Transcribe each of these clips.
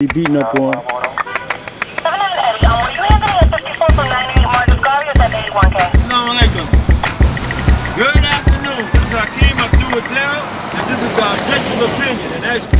He beating up on. 700 Eddie, were you handling a 54 from 98 Marcus Garvey or is that 81K? Assalamu. Good afternoon. This is Hakeem Abdul Adel, and this is our objective opinion. And that's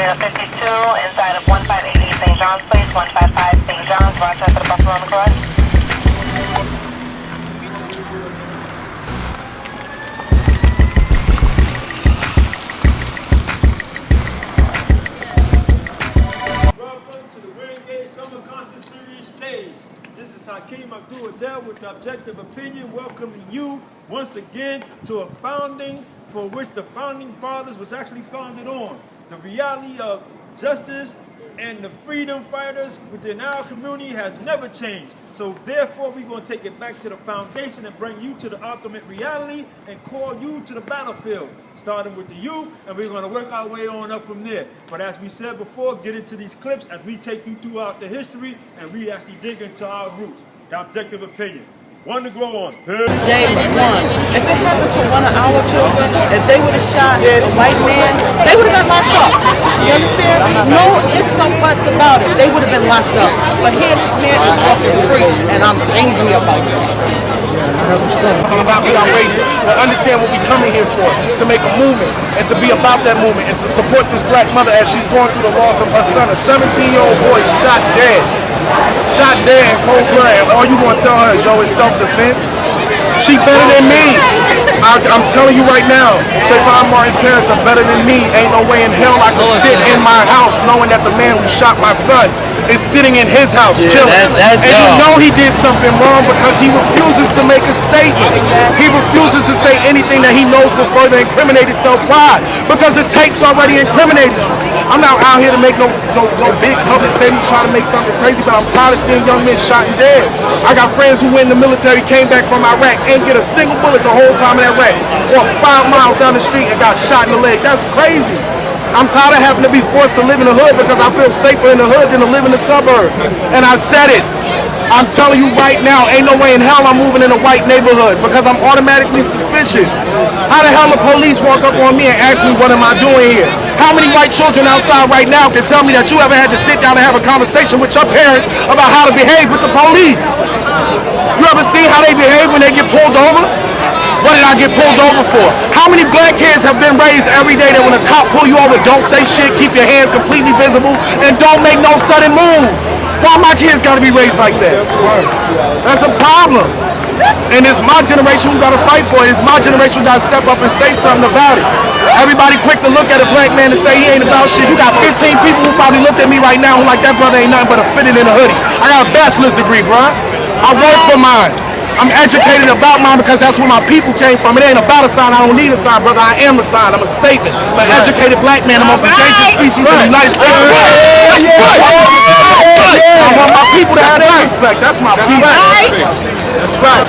052 inside of 158 St. John's Place, 155 St. John's, Rochester, Buffalo on the cross. This is Hakeem Abdul Adel with the Objective Opinion welcoming you once again to a founding for which the founding fathers was actually founded on. The reality of justice and the freedom fighters within our community has never changed. So therefore, we're going to take it back to the foundation and bring you to the ultimate reality and call you to the battlefield, starting with the youth, and we're going to work our way on up from there. But as we said before, get into these clips as we take you throughout the history and we actually dig into our roots. The objective opinion. One to go on. Peace. James one. If it happened to one of our children, if they would have shot a white man, they would have been locked up. You understand? No ifs or buts about it. They would have been locked up. But here this man is walking free, and I'm angry about that. It's about be outrageous, but understand what we're coming here for, to make a movement, and to be about that movement, and to support this black mother as she's going through the loss of her son, a 17-year-old boy shot dead. Shot dead in cold blood, and all you gonna tell her is, yo, it's self-defense? She better than me. I, I'm telling you right now, Trayvon Martin's parents are better than me. Ain't no way in hell I can sit in my house knowing that the man who shot my son is sitting in his house chilling. that- and you know he did something wrong because he refuses to make a statement. He refuses to say anything that he knows will further incriminate himself. Why? Because the tapes already incriminated you. I'm not out here to make no, no, no big public statement trying to make something crazy, but I'm tired of seeing young men shot and dead. I got friends who went in the military, came back from Iraq, ain't get a single bullet the whole time in Iraq. Walked five miles down the street and got shot in the leg. That's crazy. I'm tired of having to be forced to live in the hood because I feel safer in the hood than to live in the suburbs. And I said it. I'm telling you right now, ain't no way in hell I'm moving in a white neighborhood because I'm automatically suspicious. How the hell the police walk up on me and ask me what am I doing here? How many white children outside right now can tell me that you ever had to sit down and have a conversation with your parents about how to behave with the police? You ever see how they behave when they get pulled over? What did I get pulled over for? How many black kids have been raised every day that when a cop pull you over, don't say shit, keep your hands completely visible, and don't make no sudden moves? Why my kids gotta be raised like that? That's a problem. And it's my generation who gotta fight for it. It's my generation who gotta step up and say something about it. Everybody quick to look at a black man and say he ain't about shit. You got 15 people who probably look at me right now who like that brother ain't nothing but a fitted in a hoodie. I got a bachelor's degree, bruh. I work for mine. I'm educated about mine because that's where my people came from. It ain't about a sign. I don't need a sign, brother. I am a sign. I'm a statement. I'm an educated black man. I'm a endangered species in the United States. I want my people to have that respect. That's my people. That's right.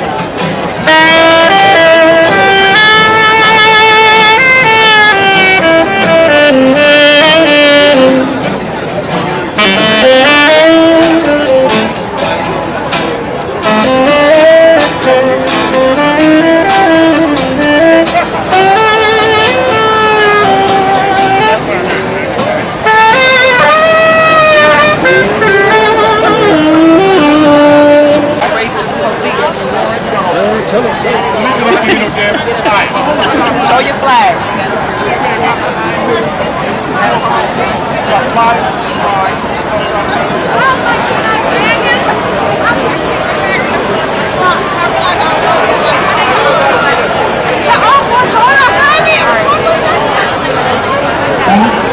And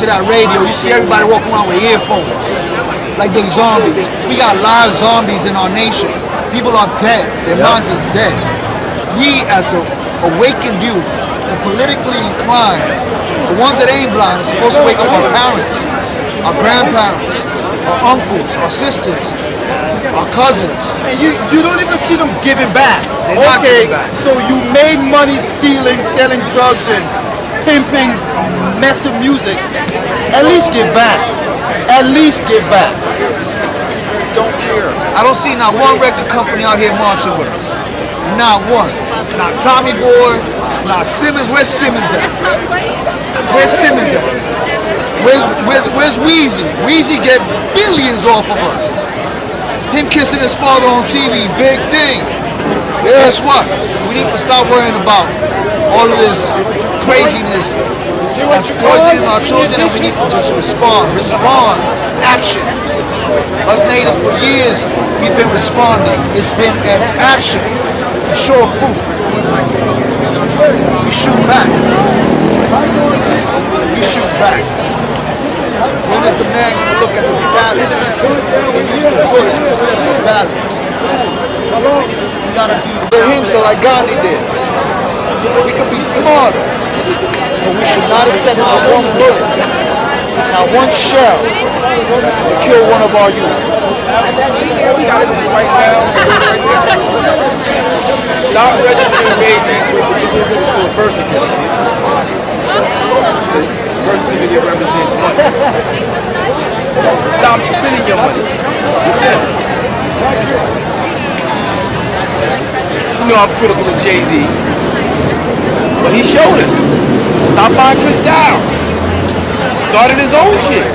to that radio, you see everybody walking around with earphones, like they zombies. We got live zombies in our nation. People are dead. Their minds are dead. We, as the awakened youth, the politically inclined, the ones that ain't blind, are supposed to wake up our parents, our grandparents, our uncles, our sisters, our cousins. And you, you don't even see them giving back. They're not okay, giving back. so you made money stealing, selling drugs, and pimping mess of music. At least give back. At least give back. don't care. I don't see not one record company out here marching with us. Not one. Not Tommy Boy, not Simmons. Where's Simmons at? Where's Simmons at? Where's, where's, where's Weezy? Weezy get billions off of us. Him kissing his father on TV, big thing. Guess what? We need to stop worrying about all of this craziness that's poisoning our children and we need to respond. Respond. Action. Us natives for years, we've been responding. It's been an action. We proof. We shoot back. We shoot back. When is the man look at the of the ballot. We gotta do him so like Gandhi did. We could be smarter, but we should not accept not one bullet, not one shell to kill one of our youth. We gotta do right now. Stop registering to a birth certificate. Birth certificate represents money. Stop spending your money. You know I'm critical of Jay-Z. But he showed us. Stop buying Cristal. Started his own shit.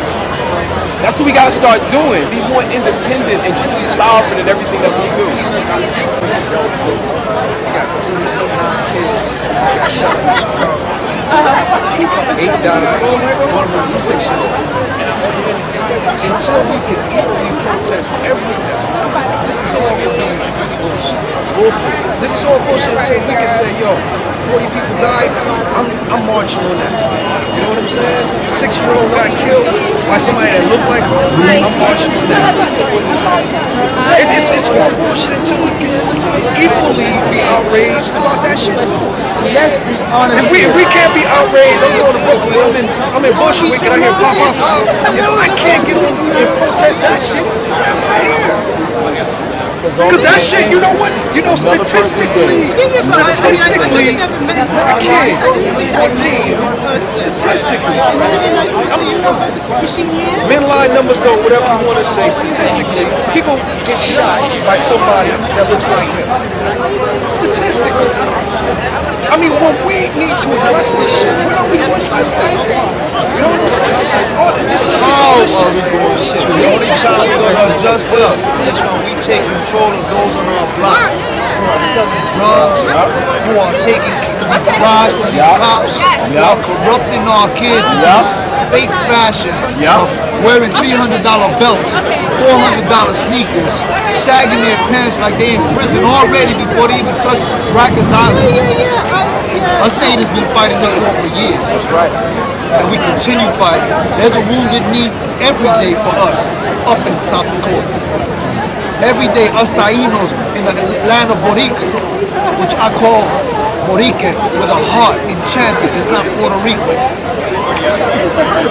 That's what we gotta start doing. Be more independent and truly sovereign in everything that we do. Eight dollars, one six Until we can equally protest everything, this is all bullshit. This is all bullshit until we can say, yo, 40 people died, I'm, I'm marching on that. You know what I'm saying? Six year old got killed by somebody that looked like her, I'm marching on that. It, it's, it's all bullshit until we can equally be outraged about that shit. Let's be honest. If we, if we can't be outraged, I'm going to Brooklyn, I'm in, I'm in Bushwick, and I hear pop up. You know, I can't get on and protest that shit. I'm here. Because that shit, you know what? You know, statistically, statistically, I can't. 14, statistically, I mean, men line numbers though, whatever you want to say, statistically, people get shot by somebody that looks like him. Statistically. I mean, when we need to address this shit, we going to address that? You know what I'm saying? All the, this is this are we doing shit? The only we're gonna do justice is when we take control of those on our block. Who are selling drugs, who are taking bribes from these cops, who are corrupting our kids. This fake fashion. Of wearing $300 belts, $400 sneakers, sagging their pants like they in prison already before they even touch Rikers Island. Our state has been fighting this war for years. That's right. And we continue fighting. There's a wounded knee every day for us up in South Dakota. Every day, us Tainos in the land of Borica, which I call Borica with a heart enchanted. It's not Puerto Rico.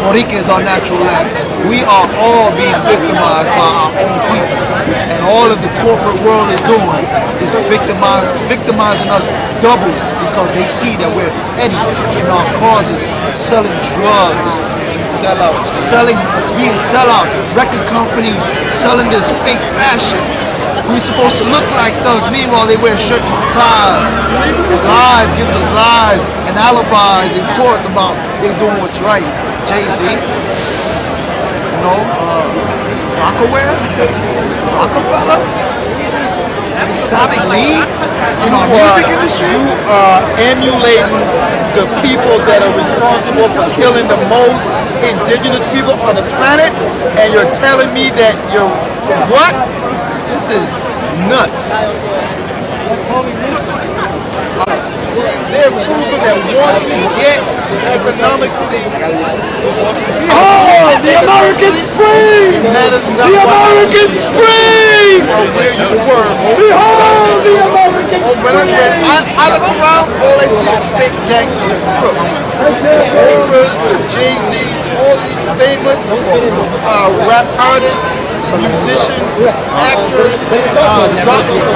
Borica is our natural land. We are all being victimized by our own people. All of the corporate world is doing is victimizing us double because they see that we're petty in our causes, selling drugs, sellouts, selling, being sellout, record companies selling this fake fashion. We're supposed to look like thugs, meanwhile they wear shirts and ties. Lies gives us lies and alibis in courts about they're doing what's right. Jay-Z, you know, uh, Rocawear, Rockefeller, Sonic Leads, you know, music industry. You are emulating the people that are responsible for killing the most indigenous people on the planet, and you're telling me that you're what? This is nuts. They're people that want to get economic things. Oh, the American Spring! The American Spring! Where you were. Behold the American Spring! I, I look around, all I see is fake gangsters and crooks. Rappers, the Jay-Z's, all these famous uh, rap artists, musicians, actors, uh, doctors,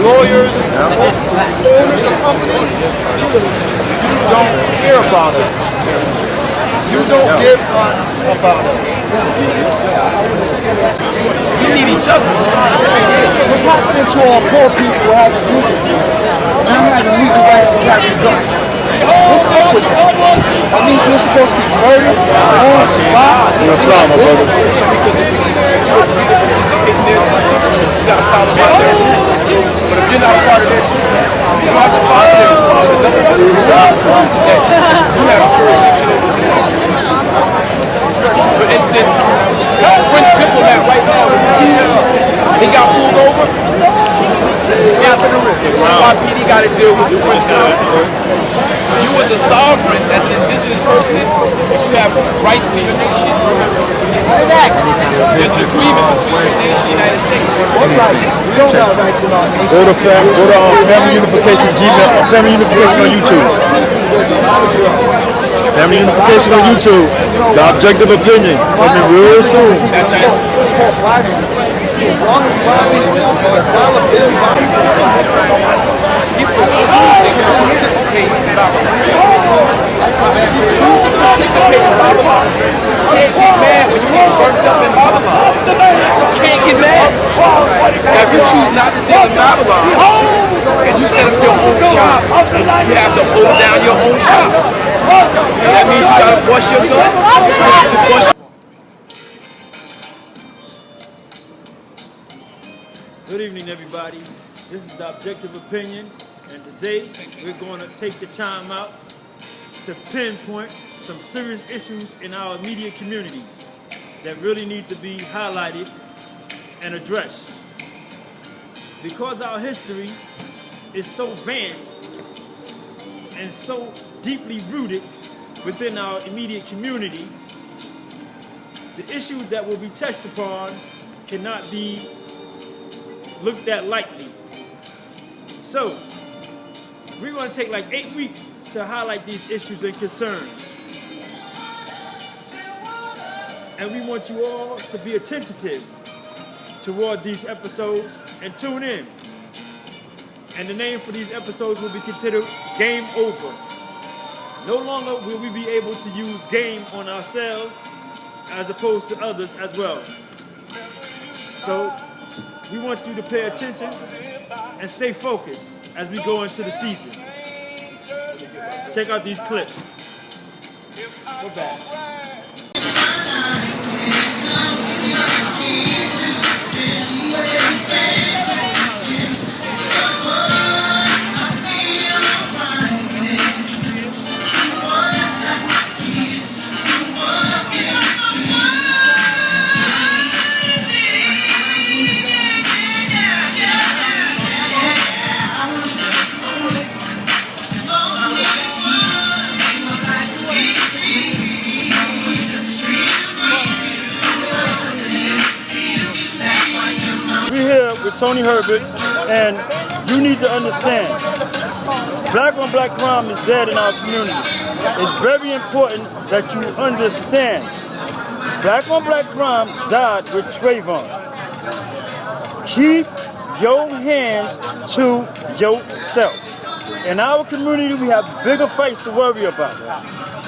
lawyers, owners of companies. You don't care about us. You don't give a about us. We need each other. What's happening to our poor people legal, now have the legal rights to carry a gun? What's up with? That means we're supposed to be murdered, born, survive. No problem, brother. You got problem out there. But if you're not a part of system, you don't have to follow them. You Prince right now, he got pulled over. NYPD got to deal with the Prince You as a sovereign, as an indigenous person, you have rights to your nation. There's an agreement between your nation and the United States. We don't have rights in our nation. Go to fam, go to um, Family Unification Gmail, Family Unification on YouTube. Family Unification on YouTube. The objective opinion coming real soon. That's right. People choose to can't get mad when you get burnt up in Babylon. Can't get mad. If you choose not to Babylon, and you set up your own shop, you have to hold down your own shop. Good evening, everybody. This is the Objective Opinion, today we're going to take the time out to pinpoint some serious issues in our immediate community that really need to be highlighted and addressed. Because our history is so advanced and so deeply rooted within our immediate community, the issues that will be touched upon cannot be looked at lightly. So, we're going to take like eight weeks to highlight these issues and concerns. And we want you all to be attentive toward these episodes and tune in. And the name for these episodes will be considered Game Over. No longer will we be able to use game on ourselves as opposed to others as well. So, we want you to pay attention and stay focused as we go into the season. Check out these clips. We're back. Herbert, and you need to understand, black on black crime is dead in our community. It's very important that you understand, black on black crime died with Trayvon. Keep your hands to yourself. In our community, we have bigger fights to worry about.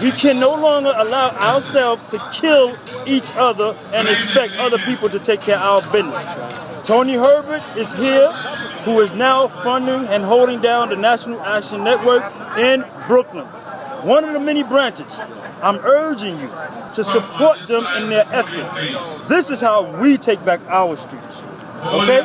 We can no longer allow ourselves to kill each other and expect other people to take care of our business. Tony Herbert is here, who is now funding and holding down the National Action Network in Brooklyn. One of the many branches. I'm urging you to support them in their effort. This is how we take back our streets. Okay?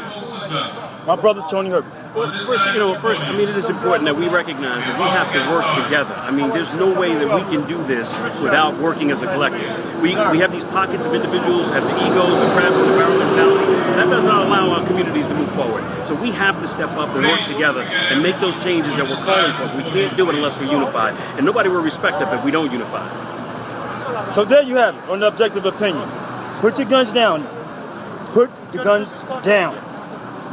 My brother Tony Herbert. Well, first, you know, first, I mean, it is important that we recognize that we have to work together. I mean, there's no way that we can do this without working as a collective. We, we have these pockets of individuals, have the egos, the crap, the barrel mentality. That does not allow our communities to move forward. So we have to step up and work together and make those changes that we're calling for. We can't do it unless we're unified. And nobody will respect us if we don't unify. So there you have it on the objective opinion. Put your guns down. Put the guns down.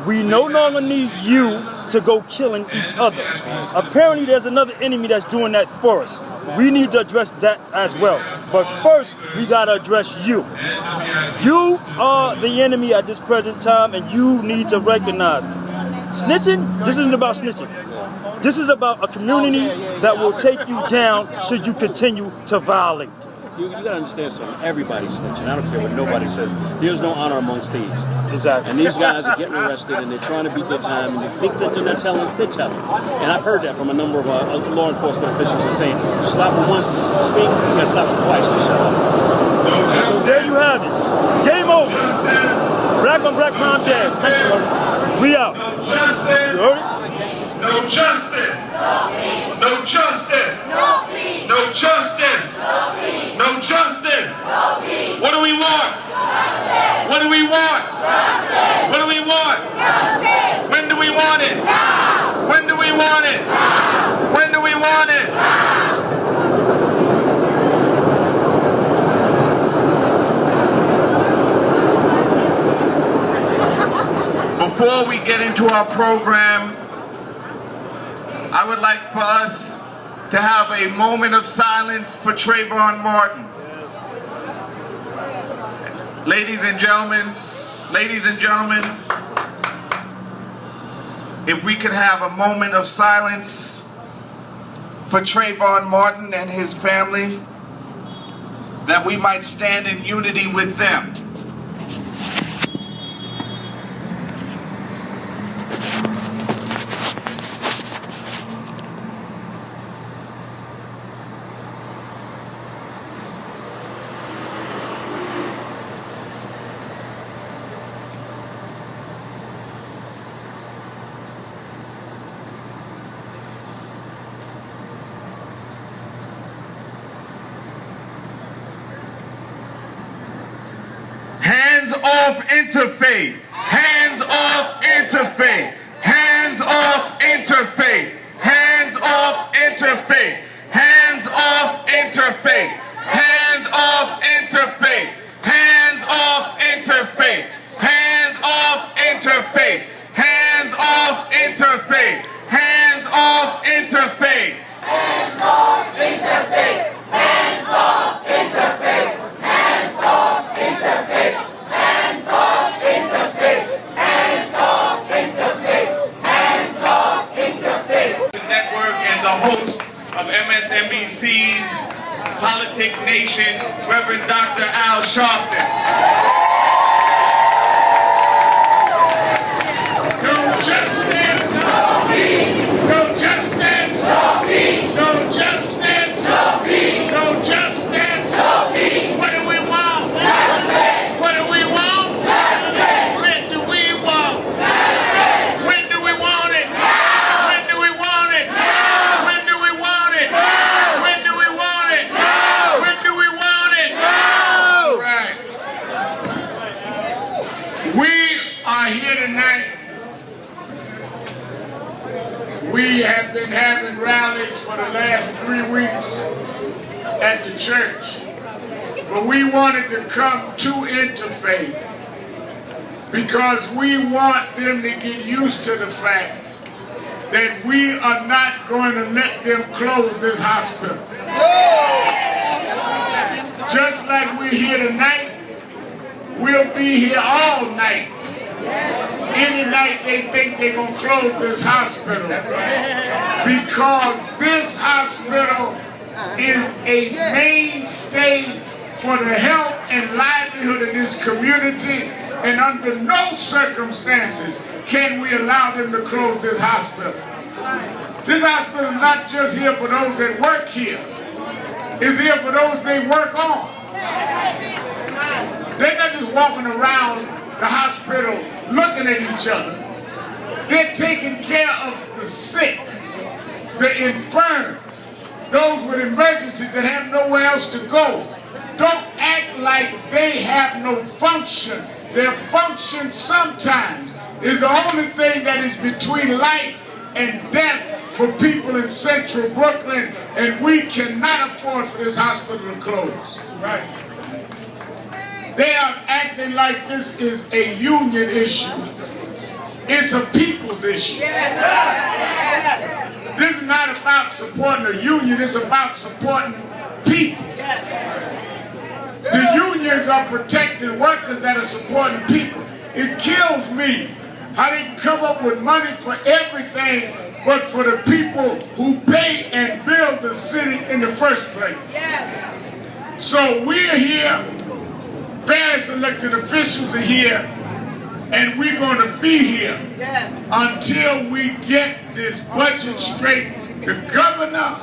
We no longer need you to go killing each other. Apparently there's another enemy that's doing that for us. We need to address that as well. But first, we gotta address you. You are the enemy at this present time and you need to recognize. Snitching, this isn't about snitching. This is about a community that will take you down should you continue to violate. You, you gotta understand something. Everybody's snitching. I don't care what nobody says. There's no honor amongst thieves. Exactly. And these guys are getting arrested and they're trying to beat their time and they think that they're not telling, they're telling. And I've heard that from a number of uh, law enforcement officials are saying, you slap them once to speak, you gotta slap them twice to shut up. So there you have it. Game over. Black on black crime dead. We out. You heard it? No justice. No justice. No justice. No justice. What do we want? Justice. What do we want? Justice. What do we want? Justice. When do we want it? Now. When do we want it? Now. When do we want it? Now. Before we get into our program, I would like for us to have a moment of silence for Trayvon Martin. Ladies and gentlemen, ladies and gentlemen, if we could have a moment of silence for Trayvon Martin and his family, that we might stand in unity with them. Hands off interfaith. Hands off interfaith. Hands off interfaith. Hands off interfaith. Hands off interfaith. Hands off interfaith. Hands off interfaith. Hands off interfaith. Hands off interfaith. Hands off interfaith. Network host of MSNBC's Politic Nation, Reverend Dr. Al Sharpton. No justice. No peace. No justice. No peace. No justice. No peace. No justice. No peace. What do we want? Justice. What do we want? Justice. What do we want? Justice. When do we want it? Now. When do we want it? Now. When do we want it? Now. When do we want it? Now. When do we want it? Now. Right. We are here tonight. We have been having rallies for the last three weeks at the church. But we wanted to come to interfaith because we want them to get used to the fact that we are not going to let them close this hospital. Just like we're here tonight, we'll be here all night. Any night they think they're going to close this hospital because this hospital is a mainstay for the health and livelihood of this community and under no circumstances can we allow them to close this hospital. This hospital is not just here for those that work here. It's here for those they work on. They're not just walking around the hospital looking at each other. They're taking care of the sick, the infirm, those with emergencies that have nowhere else to go. Don't act like they have no function. Their function sometimes is the only thing that is between life and death for people in central Brooklyn, and we cannot afford for this hospital to close. Right. They are acting like this is a union issue. It's a people's issue. This is not about supporting a union, it's about supporting people. The unions are protecting workers that are supporting people. It kills me how they come up with money for everything but for the people who pay and build the city in the first place. So we're here, various elected officials are here, and we're going to be here until we get this budget straight. The governor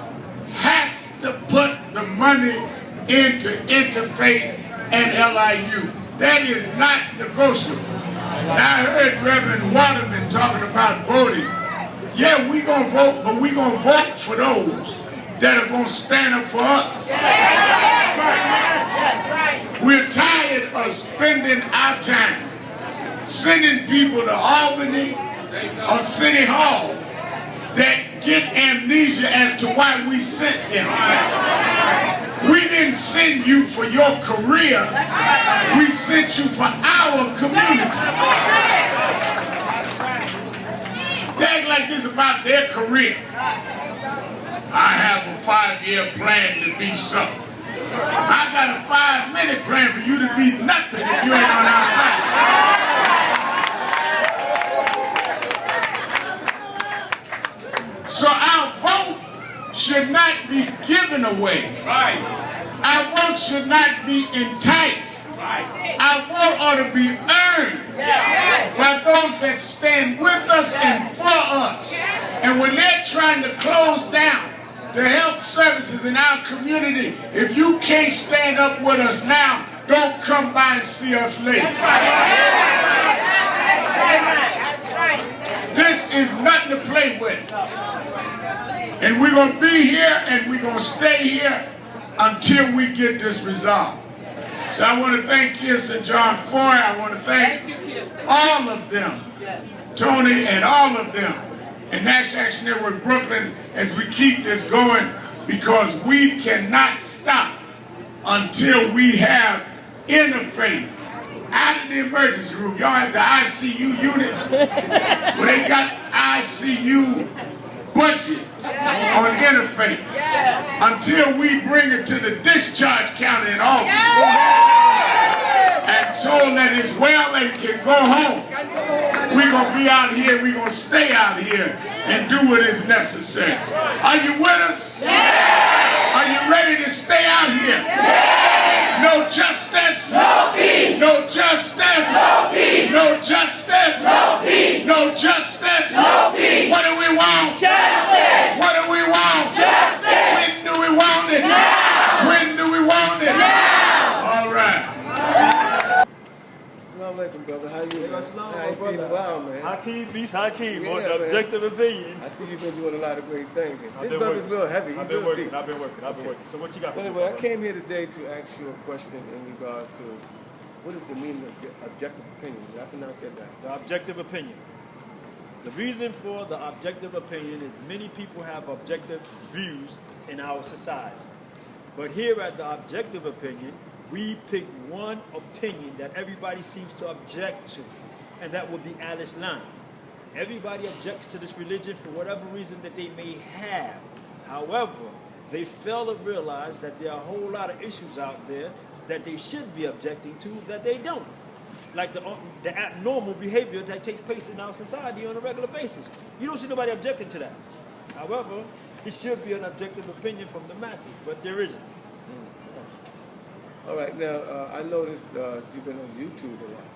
has to put the money into interfaith and LIU. That is not negotiable. Now I heard Reverend Waterman talking about voting. Yeah, we gonna vote, but we gonna vote for those that are gonna stand up for us. We're tired of spending our time sending people to Albany or City Hall that get amnesia as to why we sent them. We didn't send you for your career. We sent you for our community. Act like this about their career. I have a five-year plan to be something. I got a five-minute plan for you to be nothing if you ain't on our side. So vote should not be given away. Right. Our vote should not be enticed. Right. Our vote ought to be earned by those that stand with us and for us. And when they're trying to close down the health services in our community, if you can't stand up with us now, don't come by and see us later. That's right. That's right. This is nothing to play with. And we're going to be here and we're going to stay here until we get this resolved. So I want to thank Kirsten John Foy. I want to thank all of them, Tony and all of them, and National Action Network Brooklyn as we keep this going because we cannot stop until we have interfaith out of the emergency room. Y'all have the ICU unit. Where they got ICU budget on interfaith. Until we bring it to the discharge counter in Albany and told that it's well and can go home. We're going to be out here, we're going to stay out here and do what is necessary. Are you with us? Are you ready to stay out here? No justice. No peace. No justice. No peace. No justice. No peace. No justice. No peace. What do we want? Justice. What do we want? Justice. When do we want it? Now. When do we want it? Now. All right. Assalamu alaikum, brother. How you? Assalamu How you alaikum, feeling? Wow, man. Hakeem beats Hakeem Yeah, on the man. objective opinion. I see you've been doing a lot of great things. This brother's real heavy. I've been working. I've been working. I've been working. So what you got? For anyway, I came here today to ask you a question in regards to what is the meaning of objective opinion? Did I pronounce that right? The objective opinion. The reason for the objective opinion is many people have objective views in our society. But here at the objective opinion, we pick one opinion that everybody seems to object to. and that would be Alice Line. Everybody objects to this religion for whatever reason that they may have. However, they fail to realize that there are a whole lot of issues out there that they should be objecting to that they don't. Like the, uh, the abnormal behavior that takes place in our society on a regular basis. You don't see nobody objecting to that. However, it should be an objective opinion from the masses, but there isn't. All right, now uh, I noticed uh, you've been on YouTube a lot.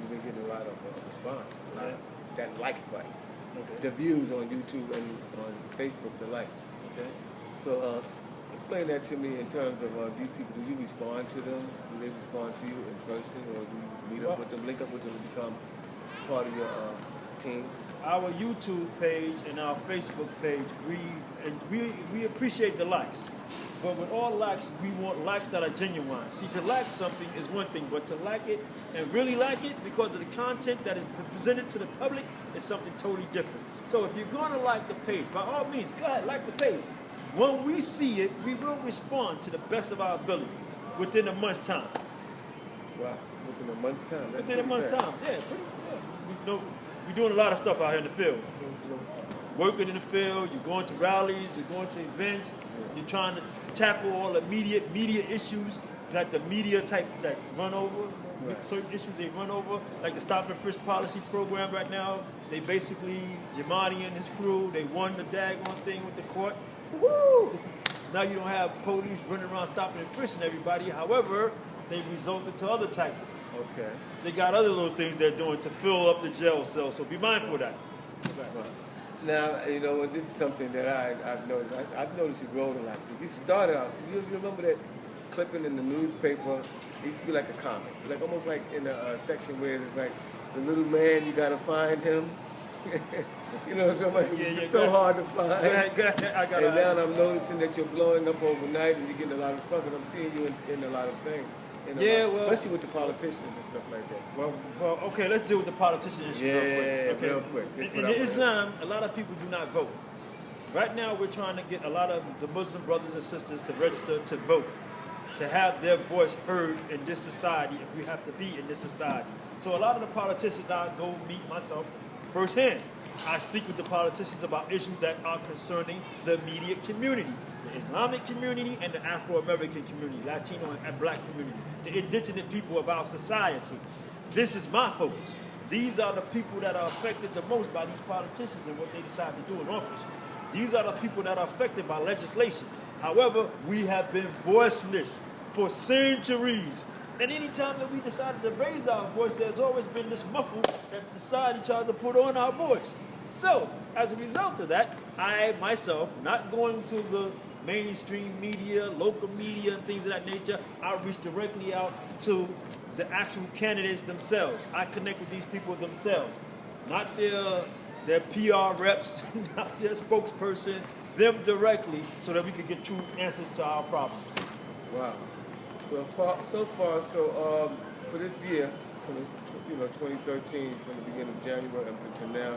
You've been getting a lot of uh, response, a lot of that like button, Okay. the views on YouTube and on Facebook, the like. Okay. So uh, explain that to me in terms of uh, these people. Do you respond to them? Do they respond to you in person, or do you meet up with them, link up with them, and become part of your uh, team? Our YouTube page and our Facebook page, we and we we appreciate the likes. But with all likes, we want likes that are genuine. See, to like something is one thing, but to like it and really like it because of the content that is presented to the public is something totally different. So if you're going to like the page, by all means, go ahead, like the page. When we see it, we will respond to the best of our ability within a month's time. Wow, within a month's time. That's Within a month's fast. time, yeah. Pretty, yeah. We know we're doing a lot of stuff out here in the field. Working in the field, you're going to rallies, you're going to events, you're trying to tackle all the immediate media issues that the media type that run over. Right. Certain issues they run over, like the stop and frisk policy program right now. They basically Jamadi and his crew, they won the daggone thing with the court. Woo! Now you don't have police running around stopping and frisking everybody. However, they've resulted to other tactics. Okay. They got other little things they're doing to fill up the jail cell, so be mindful of that. Right. Now, you know, this is something that I, I've noticed. I, I've noticed you growing a lot. You started out, you, you remember that clipping in the newspaper? It used to be like a comic, like almost like in a uh, section where it's like the little man, you gotta find him. you know what I'm talking about? Yeah, yeah, it's so hard to find. Go ahead, go ahead. I got and now I'm noticing that you're blowing up overnight and you're getting a lot of stuff, and I'm seeing you in, in a lot of things. A Yeah, lot- well- especially with the politicians and stuff like that. Well, well, okay, let's deal with the politicians Yeah, real quick. Okay. real quick. In, in Islam, a lot of people do not vote. Right now, we're trying to get a lot of the Muslim brothers and sisters to register to vote, to have their voice heard in this society if we have to be in this society. So a lot of the politicians I go meet myself firsthand. I speak with the politicians about issues that are concerning the immediate community, the Islamic community and the Afro-American community, Latino and black community, the indigenous people of our society. This is my focus. These are the people that are affected the most by these politicians and what they decide to do in office. These are the people that are affected by legislation. However, we have been voiceless for centuries. And anytime that we decided to raise our voice, there's always been this muffle that society tries to put on our voice. So, as a result of that, I myself, not going to the mainstream media, local media, and things of that nature, I reach directly out to the actual candidates themselves. I connect with these people themselves, not their their PR reps, not their spokesperson, them directly, so that we can get true answers to our problems. Wow. So far, so far, so um, for this year, from the, you know 2013, from the beginning of January up until now,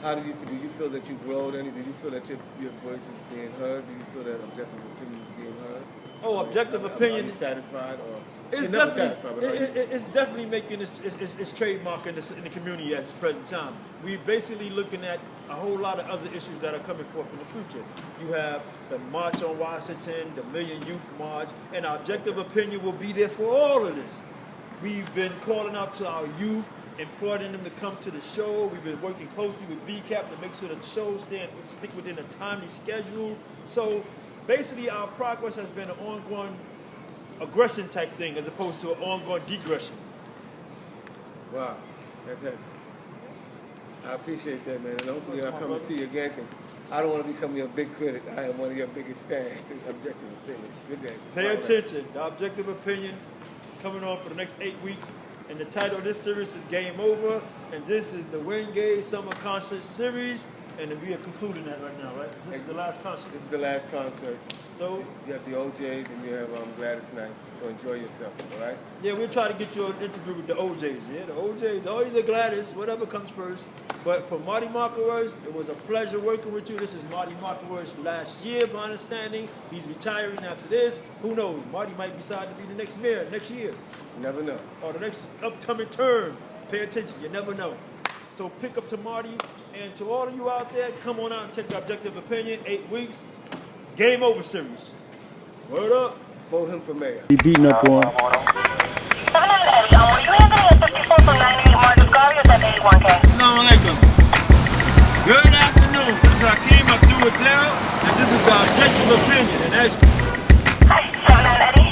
how do you feel? Do you feel that you growed any? Do you feel that your, your voice is being heard? Do you feel that objective opinion is being heard? Oh, objective Are- opinion- Are you satisfied or? It's definitely, satisfied, but are it, it- it's definitely making its, its, its, its trademark in, this, in the community at this present time. We're basically looking at a whole lot of other issues that are coming forth in the future. You have the March on Washington, the Million Youth March, and our objective opinion will be there for all of this. We've been calling out to our youth, imploring them to come to the show. We've been working closely with BCAT to make sure the shows stand, stick within a timely schedule. So basically, our progress has been an ongoing aggression type thing as opposed to an ongoing degression. Wow, that's it. I appreciate that, man, and hopefully I'll come and see you again because I don't want to become your big critic. I am one of your biggest fans. Objective opinion. Good day. Pay All right. attention. The objective opinion coming on for the next eight weeks. And the title of this series is Game Over. And this is the Gay Summer Concert Series. And we are concluding that right now, right? This is the last concert. This is the last concert. So, You have the O'Jays and you have um, Gladys Knight. So enjoy yourself, all right? yeah, we'll try to get you an interview with the O'Jays. Yeah, the O'Jays, or either Gladys, whatever comes first. But for Marty Markowitz, it was a pleasure working with you. This is Marty Markowitz last year, my understanding. He's retiring after this. Who knows? Marty might decide to be the next mayor next year. You never know. or the next upcoming term, Pay attention, you never know. So pick up to Marty, and to all of you out there, come on out and check the Objective Opinion, eight weeks, Game Over series. Word up. Vote him for mayor. He beating up on. 7 and Eddie, were you handling a 54 from 98 Marcus Garvey or is that 81K? Assalamu alaikum. Good afternoon. This is Hakeem Abdul and this is our Objective Opinion. And as Hi, 7